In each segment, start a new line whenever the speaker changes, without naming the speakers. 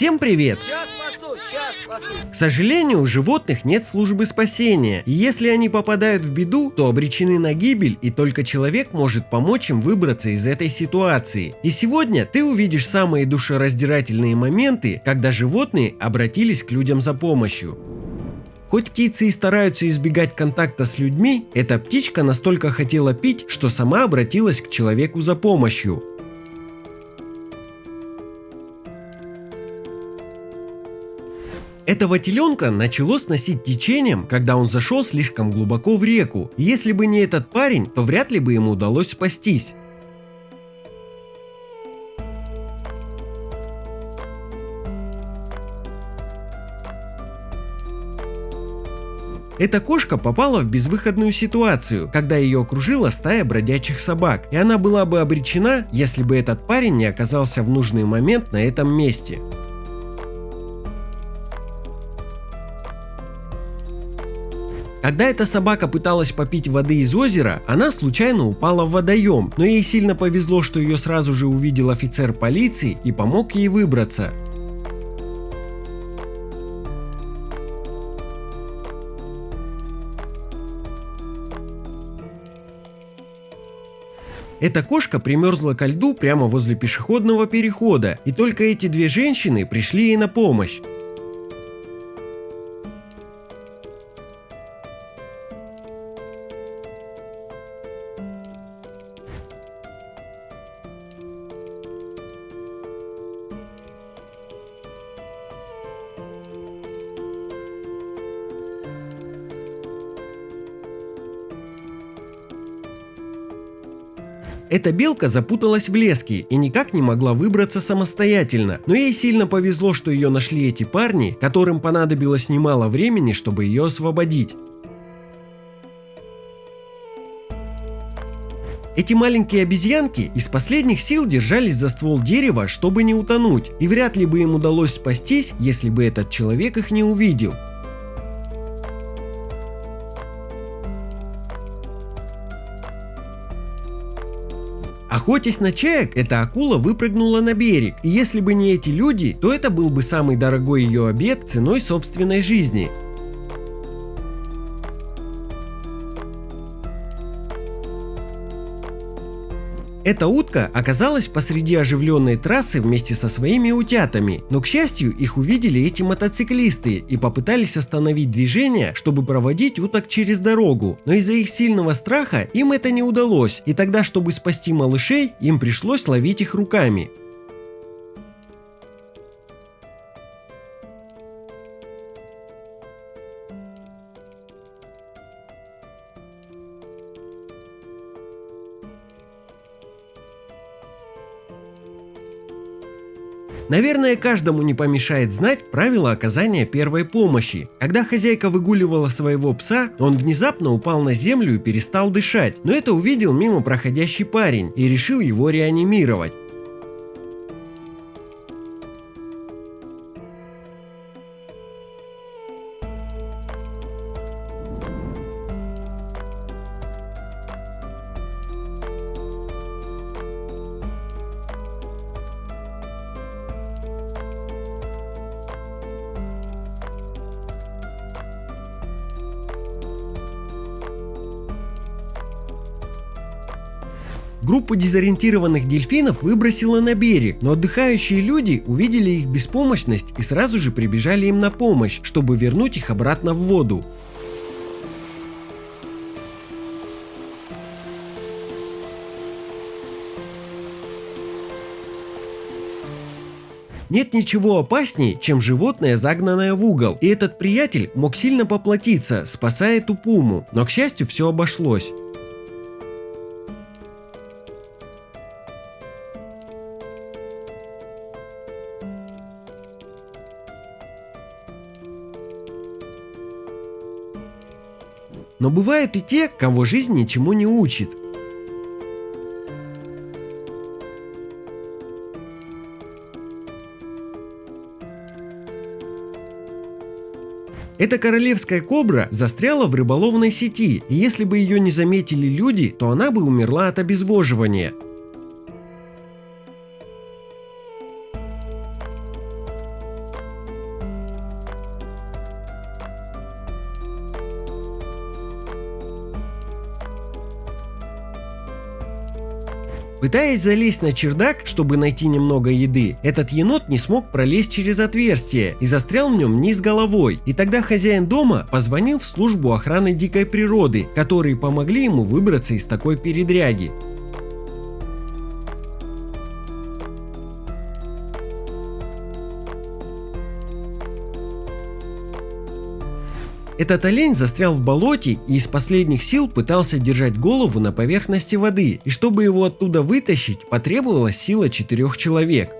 Всем привет! К сожалению, у животных нет службы спасения, и если они попадают в беду, то обречены на гибель, и только человек может помочь им выбраться из этой ситуации. И сегодня ты увидишь самые душераздирательные моменты, когда животные обратились к людям за помощью. Хоть птицы и стараются избегать контакта с людьми, эта птичка настолько хотела пить, что сама обратилась к человеку за помощью. Этого теленка начало сносить течением, когда он зашел слишком глубоко в реку. Если бы не этот парень, то вряд ли бы ему удалось спастись. Эта кошка попала в безвыходную ситуацию, когда ее окружила стая бродячих собак, и она была бы обречена, если бы этот парень не оказался в нужный момент на этом месте. Когда эта собака пыталась попить воды из озера, она случайно упала в водоем, но ей сильно повезло, что ее сразу же увидел офицер полиции и помог ей выбраться. Эта кошка примерзла ко льду прямо возле пешеходного перехода, и только эти две женщины пришли ей на помощь. Эта белка запуталась в леске и никак не могла выбраться самостоятельно, но ей сильно повезло, что ее нашли эти парни, которым понадобилось немало времени, чтобы ее освободить. Эти маленькие обезьянки из последних сил держались за ствол дерева, чтобы не утонуть, и вряд ли бы им удалось спастись, если бы этот человек их не увидел. Охотясь на чаек, эта акула выпрыгнула на берег, и если бы не эти люди, то это был бы самый дорогой ее обед ценой собственной жизни. Эта утка оказалась посреди оживленной трассы вместе со своими утятами, но к счастью их увидели эти мотоциклисты и попытались остановить движение, чтобы проводить уток через дорогу, но из-за их сильного страха им это не удалось, и тогда чтобы спасти малышей им пришлось ловить их руками. Наверное, каждому не помешает знать правила оказания первой помощи. Когда хозяйка выгуливала своего пса, он внезапно упал на землю и перестал дышать, но это увидел мимо проходящий парень и решил его реанимировать. Группу дезориентированных дельфинов выбросило на берег, но отдыхающие люди увидели их беспомощность и сразу же прибежали им на помощь, чтобы вернуть их обратно в воду. Нет ничего опаснее, чем животное, загнанное в угол, и этот приятель мог сильно поплатиться, спасая эту пуму, но к счастью все обошлось. Но бывают и те, кого жизнь ничему не учит. Эта королевская кобра застряла в рыболовной сети, и если бы ее не заметили люди, то она бы умерла от обезвоживания. Пытаясь залезть на чердак, чтобы найти немного еды, этот енот не смог пролезть через отверстие и застрял в нем низ головой. И тогда хозяин дома позвонил в службу охраны дикой природы, которые помогли ему выбраться из такой передряги. Этот олень застрял в болоте и из последних сил пытался держать голову на поверхности воды, и чтобы его оттуда вытащить, потребовалась сила четырех человек.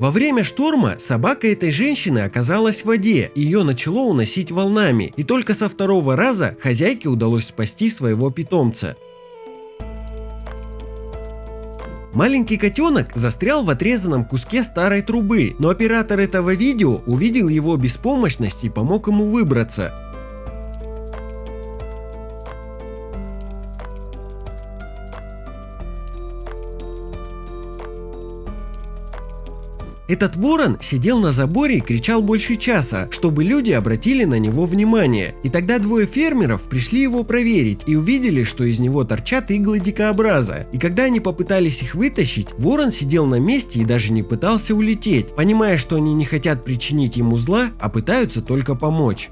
Во время шторма собака этой женщины оказалась в воде, ее начало уносить волнами, и только со второго раза хозяйке удалось спасти своего питомца. Маленький котенок застрял в отрезанном куске старой трубы, но оператор этого видео увидел его беспомощность и помог ему выбраться. Этот ворон сидел на заборе и кричал больше часа, чтобы люди обратили на него внимание. И тогда двое фермеров пришли его проверить и увидели, что из него торчат иглы дикообраза. И когда они попытались их вытащить, ворон сидел на месте и даже не пытался улететь, понимая, что они не хотят причинить ему зла, а пытаются только помочь.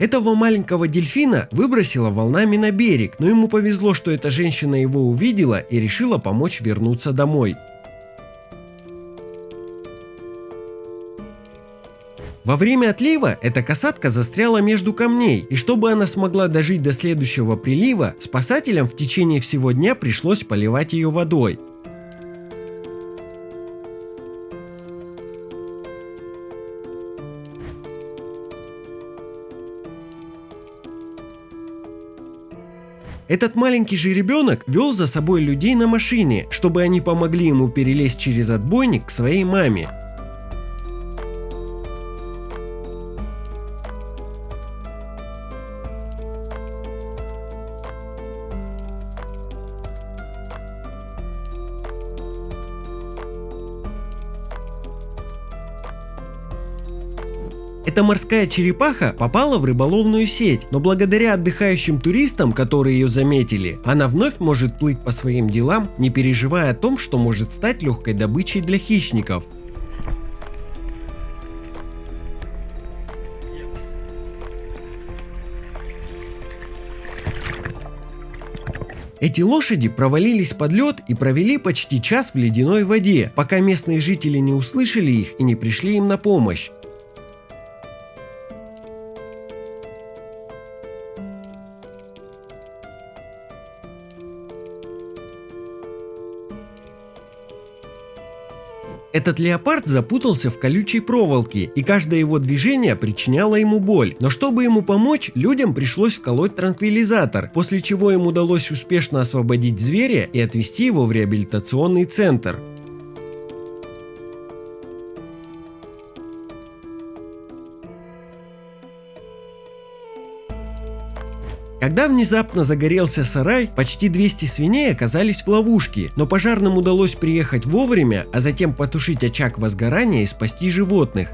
Этого маленького дельфина выбросило волнами на берег, но ему повезло, что эта женщина его увидела и решила помочь вернуться домой. Во время отлива эта касатка застряла между камней, и чтобы она смогла дожить до следующего прилива, спасателям в течение всего дня пришлось поливать ее водой. Этот маленький же ребенок вел за собой людей на машине, чтобы они помогли ему перелезть через отбойник к своей маме. Эта морская черепаха попала в рыболовную сеть, но благодаря отдыхающим туристам, которые ее заметили, она вновь может плыть по своим делам, не переживая о том, что может стать легкой добычей для хищников. Эти лошади провалились под лед и провели почти час в ледяной воде, пока местные жители не услышали их и не пришли им на помощь. Этот леопард запутался в колючей проволоке, и каждое его движение причиняло ему боль. Но чтобы ему помочь, людям пришлось вколоть транквилизатор, после чего им удалось успешно освободить зверя и отвезти его в реабилитационный центр. Когда внезапно загорелся сарай, почти 200 свиней оказались в ловушке, но пожарным удалось приехать вовремя, а затем потушить очаг возгорания и спасти животных.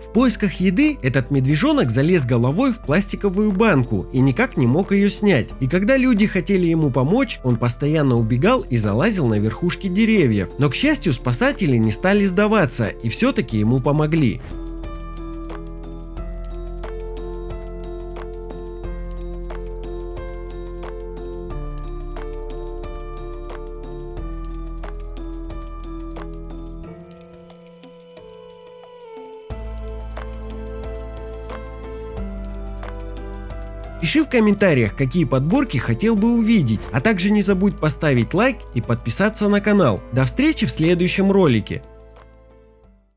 В поисках еды этот медвежонок залез головой в пластиковую банку и никак не мог ее снять. И когда люди хотели ему помочь, он постоянно убегал и залазил на верхушки деревьев. Но к счастью спасатели не стали сдаваться и все-таки ему помогли. Пиши в комментариях, какие подборки хотел бы увидеть, а также не забудь поставить лайк и подписаться на канал. До встречи в следующем ролике.